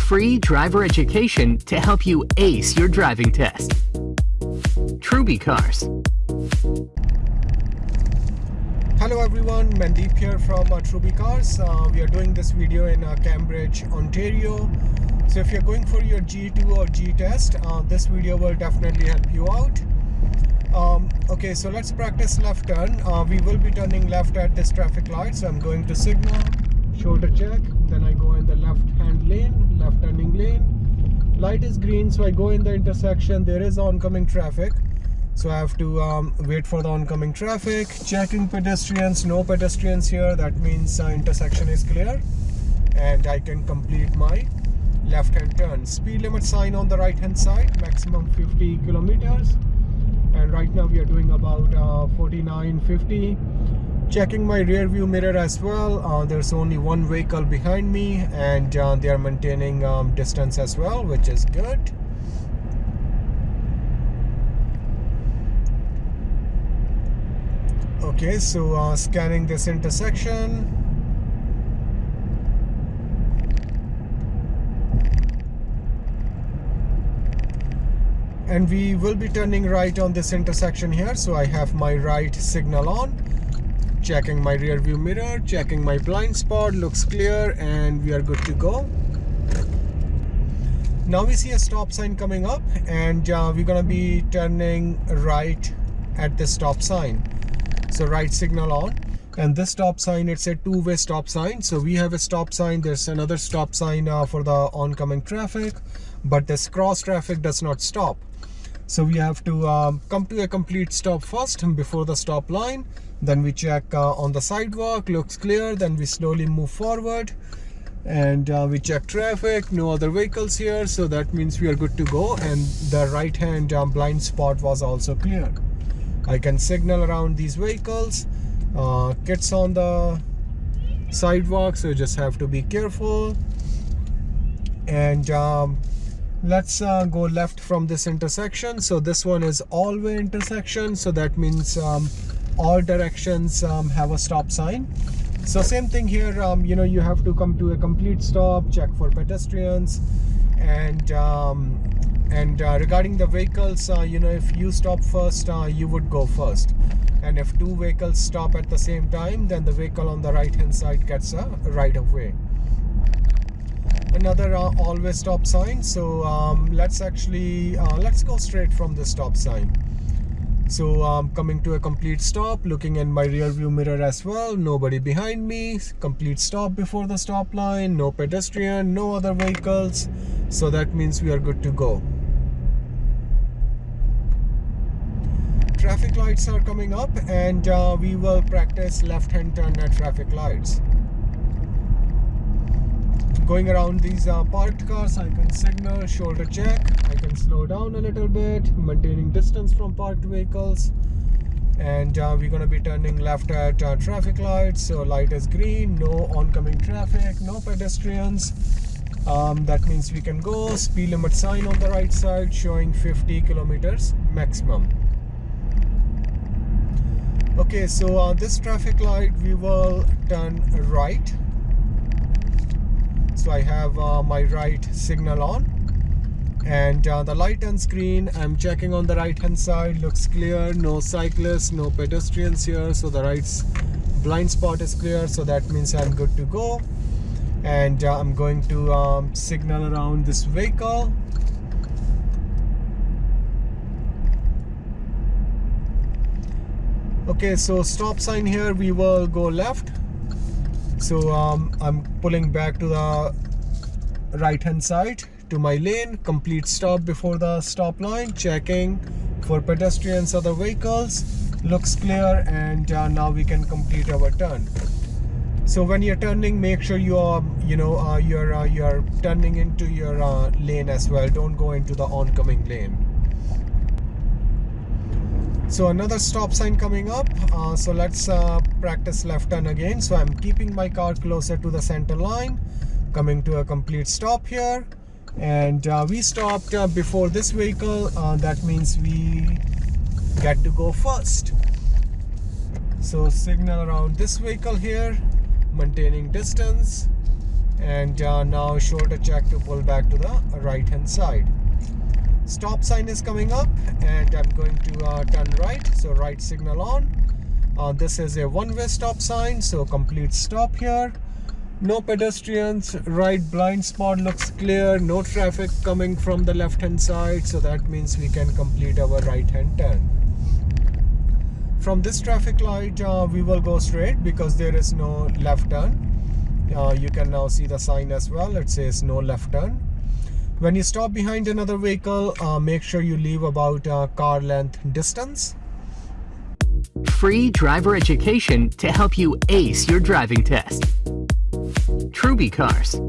Free driver education to help you ace your driving test. Truby Cars. Hello everyone, Mandeep here from uh, Truby Cars. Uh, we are doing this video in uh, Cambridge, Ontario. So if you're going for your G2 or G test, uh, this video will definitely help you out. Um, okay, so let's practice left turn. Uh, we will be turning left at this traffic light. So I'm going to signal, shoulder check, then I go in the left hand lane, left turning lane. Light is green, so I go in the intersection. There is oncoming traffic. So I have to um, wait for the oncoming traffic, checking pedestrians, no pedestrians here. That means uh, intersection is clear and I can complete my left hand turn. Speed limit sign on the right hand side, maximum 50 kilometers and right now we are doing about uh, 49 50 checking my rear view mirror as well. Uh, there's only one vehicle behind me and uh, they are maintaining um, distance as well which is good. Okay so uh, scanning this intersection. And we will be turning right on this intersection here so I have my right signal on checking my rear view mirror checking my blind spot looks clear and we are good to go. Now we see a stop sign coming up and uh, we're gonna be turning right at the stop sign. So right signal on. And this stop sign it's a two-way stop sign. So we have a stop sign there's another stop sign uh, for the oncoming traffic but this cross traffic does not stop so we have to um, come to a complete stop first before the stop line. Then we check uh, on the sidewalk looks clear. Then we slowly move forward. And uh, we check traffic no other vehicles here. So that means we are good to go. And the right hand um, blind spot was also clear. I can signal around these vehicles. Uh, kids on the sidewalk so you just have to be careful. And um, let's uh, go left from this intersection. So this one is all way intersection. So that means um, all directions um, have a stop sign. So same thing here um, you know you have to come to a complete stop check for pedestrians and um, and uh, regarding the vehicles uh, you know if you stop first uh, you would go first. And if two vehicles stop at the same time then the vehicle on the right hand side gets a right of way another uh, always stop sign. So um, let's actually uh, let's go straight from the stop sign. So I'm um, coming to a complete stop looking in my rear view mirror as well. Nobody behind me. Complete stop before the stop line. No pedestrian no other vehicles. So that means we are good to go. Traffic lights are coming up and uh, we will practice left hand turn at traffic lights going around these uh, parked cars I can signal shoulder check I can slow down a little bit maintaining distance from parked vehicles. And uh, we're going to be turning left at uh, traffic lights so light is green no oncoming traffic no pedestrians. Um, that means we can go speed limit sign on the right side showing 50 kilometers maximum. Okay so uh, this traffic light we will turn right so I have uh, my right signal on. And uh, the light and screen I'm checking on the right hand side looks clear no cyclists no pedestrians here so the right blind spot is clear so that means I'm good to go. And uh, I'm going to um, signal around this vehicle. Okay so stop sign here we will go left so um, I'm pulling back to the right hand side to my lane complete stop before the stop line checking for pedestrians other vehicles. Looks clear and uh, now we can complete our turn. So when you're turning make sure you are you know uh, you're uh, you're turning into your uh, lane as well. Don't go into the oncoming lane so another stop sign coming up. Uh, so let's uh, practice left turn again. So I'm keeping my car closer to the center line coming to a complete stop here. And uh, we stopped uh, before this vehicle. Uh, that means we get to go first. So signal around this vehicle here maintaining distance. And uh, now shoulder check to pull back to the right hand side stop sign is coming up and I'm going to uh, turn right. So right signal on. Uh, this is a one-way stop sign so complete stop here. No pedestrians right blind spot looks clear no traffic coming from the left hand side so that means we can complete our right hand turn. From this traffic light uh, we will go straight because there is no left turn. Uh, you can now see the sign as well. It says no left turn when you stop behind another vehicle uh, make sure you leave about uh, car length distance. Free driver education to help you ace your driving test. Truby Cars